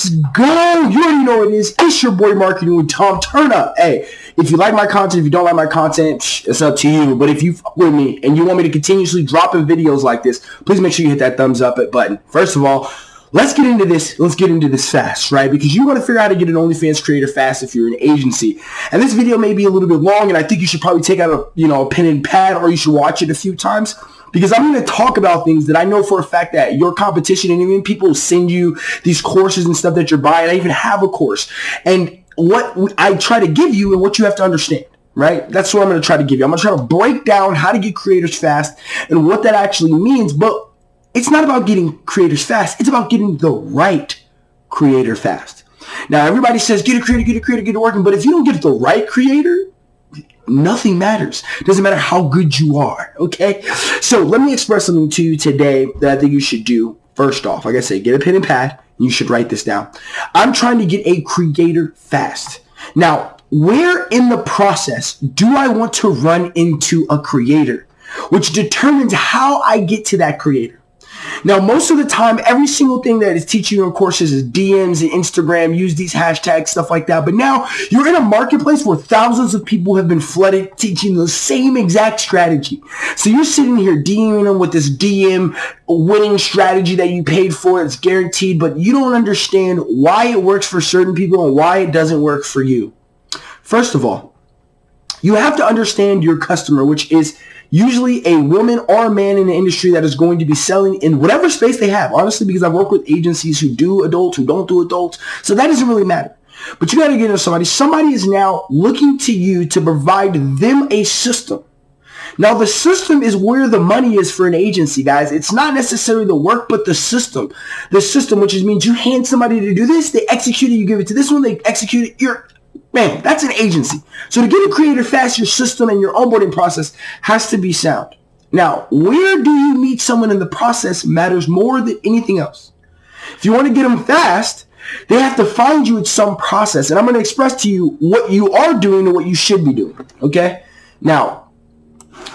Let's go. You already know what it is. It's your boy marketing with Tom. Turn up. Hey, if you like my content, if you don't like my content, it's up to you. But if you fuck with me and you want me to continuously drop in videos like this, please make sure you hit that thumbs up button. First of all, let's get into this. Let's get into this fast, right? Because you want to figure out how to get an OnlyFans creator fast if you're an agency. And this video may be a little bit long, and I think you should probably take out a you know a pen and pad, or you should watch it a few times because I'm going to talk about things that I know for a fact that your competition and even people send you these courses and stuff that you're buying. I even have a course. And what I try to give you and what you have to understand, right? That's what I'm going to try to give you. I'm going to try to break down how to get creators fast and what that actually means. But it's not about getting creators fast. It's about getting the right creator fast. Now, everybody says, get a creator, get a creator, get it working. But if you don't get the right creator, nothing matters. Doesn't matter how good you are. Okay. So let me express something to you today that I think you should do. First off, like I said, get a pen and pad. You should write this down. I'm trying to get a creator fast. Now, where in the process do I want to run into a creator? Which determines how I get to that creator. Now, most of the time, every single thing that is teaching you in courses is DMs and Instagram, use these hashtags, stuff like that. But now you're in a marketplace where thousands of people have been flooded teaching the same exact strategy. So you're sitting here DMing them with this DM winning strategy that you paid for. It's guaranteed, but you don't understand why it works for certain people and why it doesn't work for you. First of all, you have to understand your customer, which is usually a woman or a man in the industry that is going to be selling in whatever space they have. Honestly, because I've worked with agencies who do adults, who don't do adults. So that doesn't really matter. But you got to get into somebody. Somebody is now looking to you to provide them a system. Now, the system is where the money is for an agency, guys. It's not necessarily the work, but the system. The system, which means you hand somebody to do this, they execute it, you give it to this one, they execute it. You're Man, that's an agency. So to get a creator fast, your system and your onboarding process has to be sound. Now, where do you meet someone in the process matters more than anything else. If you want to get them fast, they have to find you at some process. And I'm going to express to you what you are doing and what you should be doing. Okay? Now,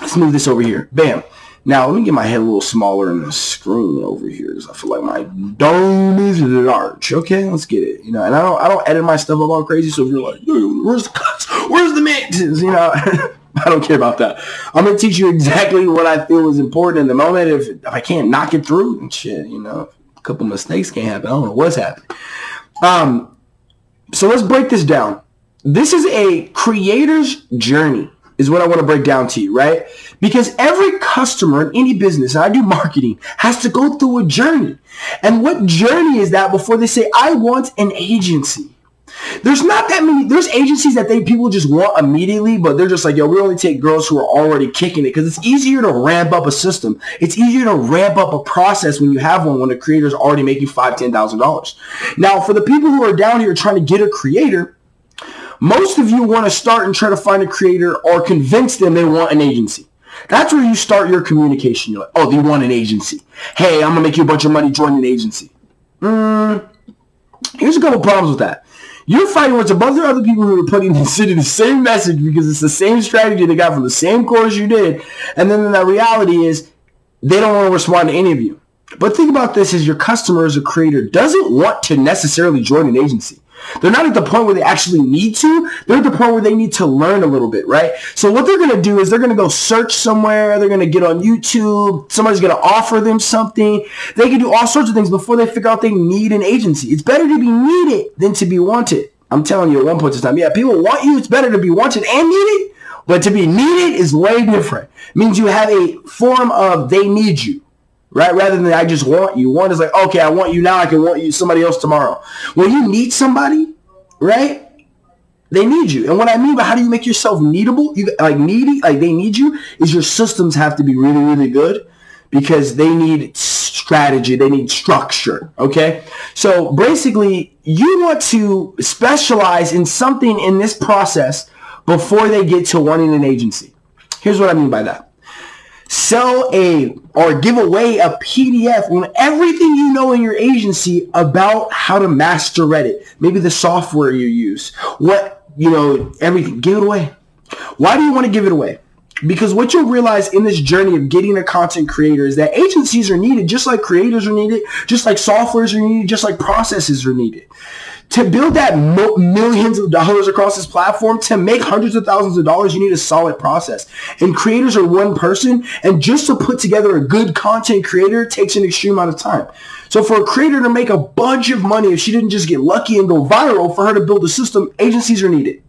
let's move this over here. Bam. Now, let me get my head a little smaller in the screen over here because I feel like my dome is large. Okay, let's get it. You know, and I don't I don't edit my stuff up all crazy. So if you're like, where's the cuts? Where's the mixes? You know, I don't care about that. I'm gonna teach you exactly what I feel is important in the moment. If, if I can't knock it through and shit, you know, a couple mistakes can't happen. I don't know what's happening. Um, so let's break this down. This is a creator's journey is what I want to break down to you, right? Because every customer in any business, I do marketing, has to go through a journey. And what journey is that before they say, I want an agency? There's not that many, there's agencies that they people just want immediately, but they're just like, yo, we only take girls who are already kicking it because it's easier to ramp up a system. It's easier to ramp up a process when you have one when a creator is already making five, ten thousand dollars. Now, for the people who are down here trying to get a creator, most of you want to start and try to find a creator or convince them they want an agency. That's where you start your communication. You're like, oh, they want an agency. Hey, I'm going to make you a bunch of money, join an agency. Mm, here's a couple problems with that. You're fighting with a bunch of other people who are putting the same message because it's the same strategy they got from the same course you did. And then the reality is they don't want to respond to any of you. But think about this as your customer as a creator doesn't want to necessarily join an agency. They're not at the point where they actually need to. They're at the point where they need to learn a little bit, right? So what they're going to do is they're going to go search somewhere. They're going to get on YouTube. Somebody's going to offer them something. They can do all sorts of things before they figure out they need an agency. It's better to be needed than to be wanted. I'm telling you at one point in time, yeah, people want you. It's better to be wanted and needed. But to be needed is way different. It means you have a form of they need you right? Rather than I just want you. One is like, okay, I want you now. I can want you somebody else tomorrow. When you need somebody, right? They need you. And what I mean by how do you make yourself needable, you like needy, like they need you, is your systems have to be really, really good because they need strategy. They need structure. Okay. So basically you want to specialize in something in this process before they get to wanting an agency. Here's what I mean by that sell a or give away a PDF on everything you know in your agency about how to master Reddit. Maybe the software you use. What, you know, everything. Give it away. Why do you want to give it away? Because what you'll realize in this journey of getting a content creator is that agencies are needed, just like creators are needed, just like softwares are needed, just like processes are needed. To build that mo- millions of dollars across this platform, to make hundreds of thousands of dollars, you need a solid process. And creators are one person, and just to put together a good content creator takes an extreme amount of time. So for a creator to make a bunch of money, if she didn't just get lucky and go viral, for her to build a system, agencies are needed.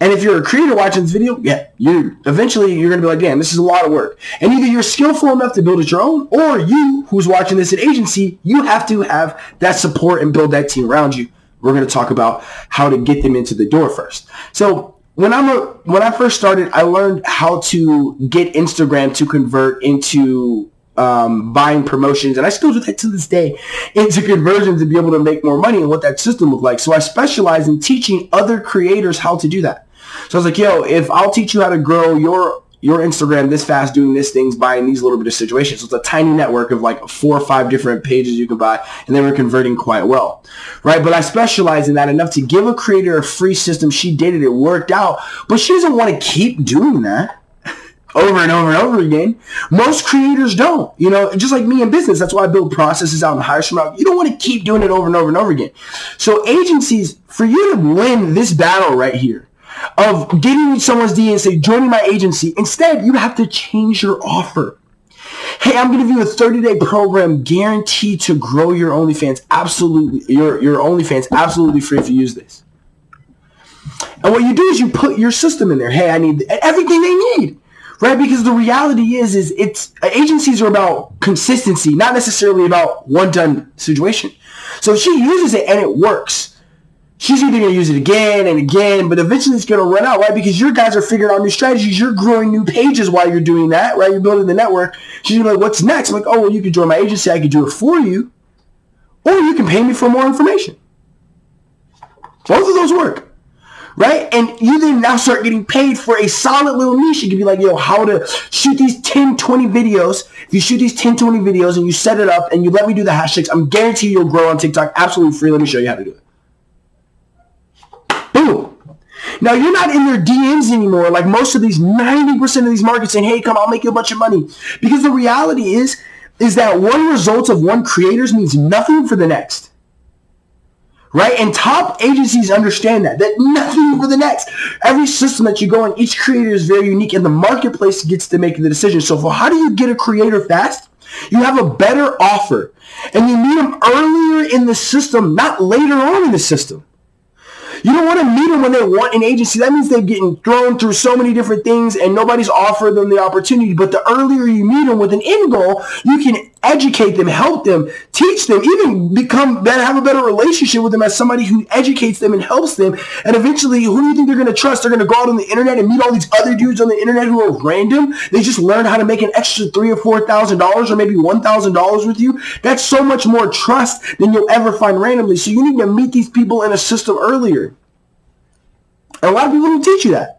And if you're a creator watching this video, yeah, you eventually you're gonna be like, damn, this is a lot of work. And either you're skillful enough to build it your own, or you, who's watching this at agency, you have to have that support and build that team around you. We're gonna talk about how to get them into the door first. So when I'm a when I first started, I learned how to get Instagram to convert into um, buying promotions, and I still do that to this day, into conversions to be able to make more money and what that system looked like. So I specialize in teaching other creators how to do that. So I was like, yo, if I'll teach you how to grow your your Instagram this fast doing this things, buying these little bit of situations. So it's a tiny network of like four or five different pages you can buy, and then we're converting quite well, right? But I specialize in that enough to give a creator a free system. She did it. It worked out, but she doesn't want to keep doing that over and over and over again. Most creators don't, you know, just like me in business. That's why I build processes out and hire someone out. You don't want to keep doing it over and over and over again. So agencies, for you to win this battle right here of getting someone's D and say, joining my agency, instead you have to change your offer. Hey, I'm to give you a 30-day program guaranteed to grow your OnlyFans absolutely, your, your OnlyFans absolutely free if you use this. And what you do is you put your system in there. Hey, I need everything they need right? Because the reality is, is it's agencies are about consistency, not necessarily about one done situation. So if she uses it and it works, she's either going to use it again and again, but eventually it's going to run out, right? Because your guys are figuring out new strategies. You're growing new pages while you're doing that, right? You're building the network. She's like, what's next? I'm like, oh, well, you can join my agency. I can do it for you. Or you can pay me for more information. Both of those work right? And you then now start getting paid for a solid little niche. You can be like, yo, how to shoot these 10, 20 videos. If you shoot these 10, 20 videos and you set it up and you let me do the hashtags, I'm guaranteed you'll grow on TikTok absolutely free. Let me show you how to do it. Boom. Now you're not in their DMs anymore like most of these 90% of these markets saying, hey, come, I'll make you a bunch of money. Because the reality is, is that one result of one creators means nothing for the next right? And top agencies understand that, that nothing for the next. Every system that you go in, each creator is very unique and the marketplace gets to make the decision. So for how do you get a creator fast? You have a better offer and you meet them earlier in the system, not later on in the system. You don't want to meet them when they want an agency. That means they're getting thrown through so many different things and nobody's offered them the opportunity. But the earlier you meet them with an end goal, you can educate them, help them, teach them, even become better, have a better relationship with them as somebody who educates them and helps them. And eventually, who do you think they're going to trust? They're going to go out on the internet and meet all these other dudes on the internet who are random. They just learn how to make an extra three or four thousand dollars or maybe one thousand dollars with you. That's so much more trust than you'll ever find randomly. So you need to meet these people in a system earlier. And a lot of people don't teach you that.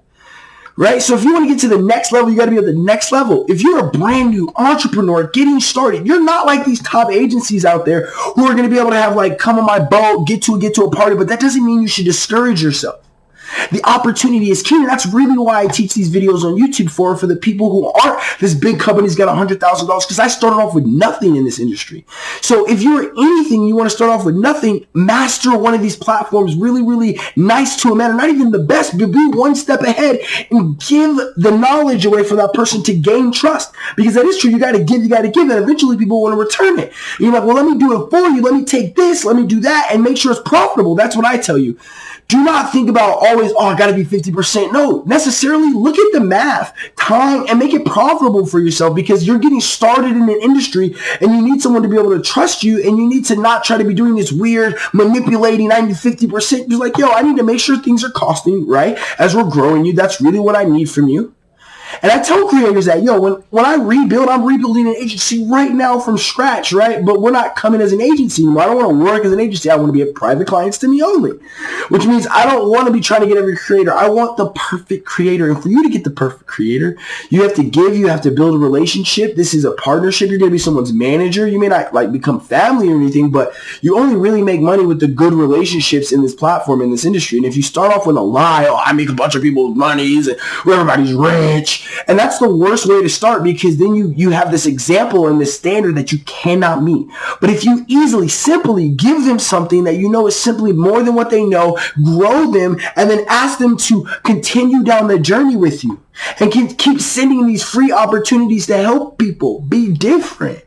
Right? So if you want to get to the next level, you got to be at the next level. If you're a brand new entrepreneur getting started, you're not like these top agencies out there who are going to be able to have like, come on my boat, get to get to a party, but that doesn't mean you should discourage yourself. The opportunity is key. And that's really why I teach these videos on YouTube for, for the people who aren't this big company's got $100,000 because I started off with nothing in this industry. So if you're anything, you want to start off with nothing, master one of these platforms really, really nice to a man, not even the best, but be one step ahead and give the knowledge away for that person to gain trust. Because that is true. You got to give, you got to give, and eventually people want to return it. You're like, well, let me do it for you. Let me take this, let me do that, and make sure it's profitable. That's what I tell you. Do not think about always, oh, I got to be 50%. No, necessarily look at the math, time, and make it profitable for yourself because you're getting started in an industry and you need someone to be able to trust you and you need to not try to be doing this weird manipulating 90, 50%. You're like, yo, I need to make sure things are costing, right? As we're growing you, that's really what I need from you. And I tell creators that, yo, when, when I rebuild, I'm rebuilding an agency right now from scratch, right? But we're not coming as an agency anymore. I don't want to work as an agency. I want to be a private clients to me only, which means I don't want to be trying to get every creator. I want the perfect creator. And for you to get the perfect creator, you have to give, you have to build a relationship. This is a partnership. You're going to be someone's manager. You may not like become family or anything, but you only really make money with the good relationships in this platform, in this industry. And if you start off with a lie, oh, I make a bunch of people's monies and everybody's rich, And that's the worst way to start because then you, you have this example and this standard that you cannot meet. But if you easily, simply give them something that you know is simply more than what they know, grow them, and then ask them to continue down the journey with you and keep sending these free opportunities to help people be different.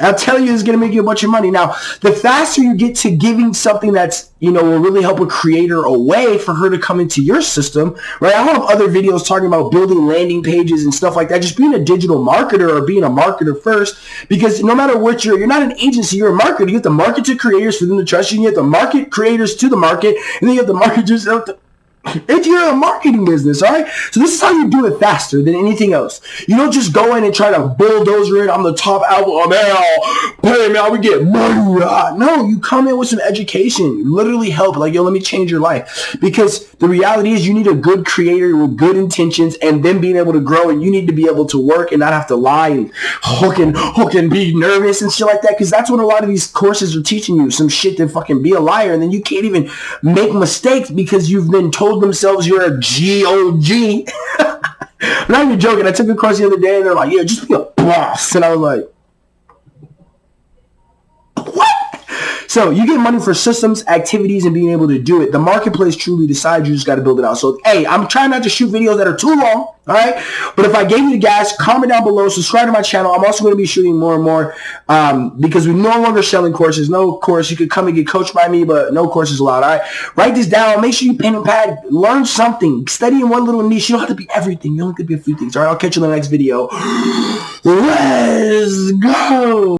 I'll tell you, it's going to make you a bunch of money. Now, the faster you get to giving something that's, you know, will really help a creator a way for her to come into your system, right? I have other videos talking about building landing pages and stuff like that. Just being a digital marketer or being a marketer first, because no matter what you're, you're not an agency, you're a marketer. You have to market to creators for them to trust you. You have to market creators to the market, and then you have to market yourself to if you're a marketing business, all right? So this is how you do it faster than anything else. You don't just go in and try to bulldozer it on the top album. Oh, man, pay man, we get money. No, you come in with some education. literally help. Like, yo, let me change your life. Because the reality is you need a good creator with good intentions and then being able to grow and you need to be able to work and not have to lie and hook and, hook and be nervous and shit like that. Because that's what a lot of these courses are teaching you. Some shit to fucking be a liar. And then you can't even make mistakes because you've been told told themselves you're a G-O-G. I'm not even joking. I took a course the other day and they're like, yeah, just be a boss. And I was like, So you get money for systems, activities, and being able to do it. The marketplace truly decides you just got to build it out. So, hey, I'm trying not to shoot videos that are too long, all right? But if I gave you the gas, comment down below, subscribe to my channel. I'm also going to be shooting more and more um, because we're no longer selling courses. No course. You could come and get coached by me, but no courses allowed, all right? Write this down. Make sure you pen and pad. Learn something. Study in one little niche. You don't have to be everything. You only have to be a few things, all right? I'll catch you in the next video. Let's go.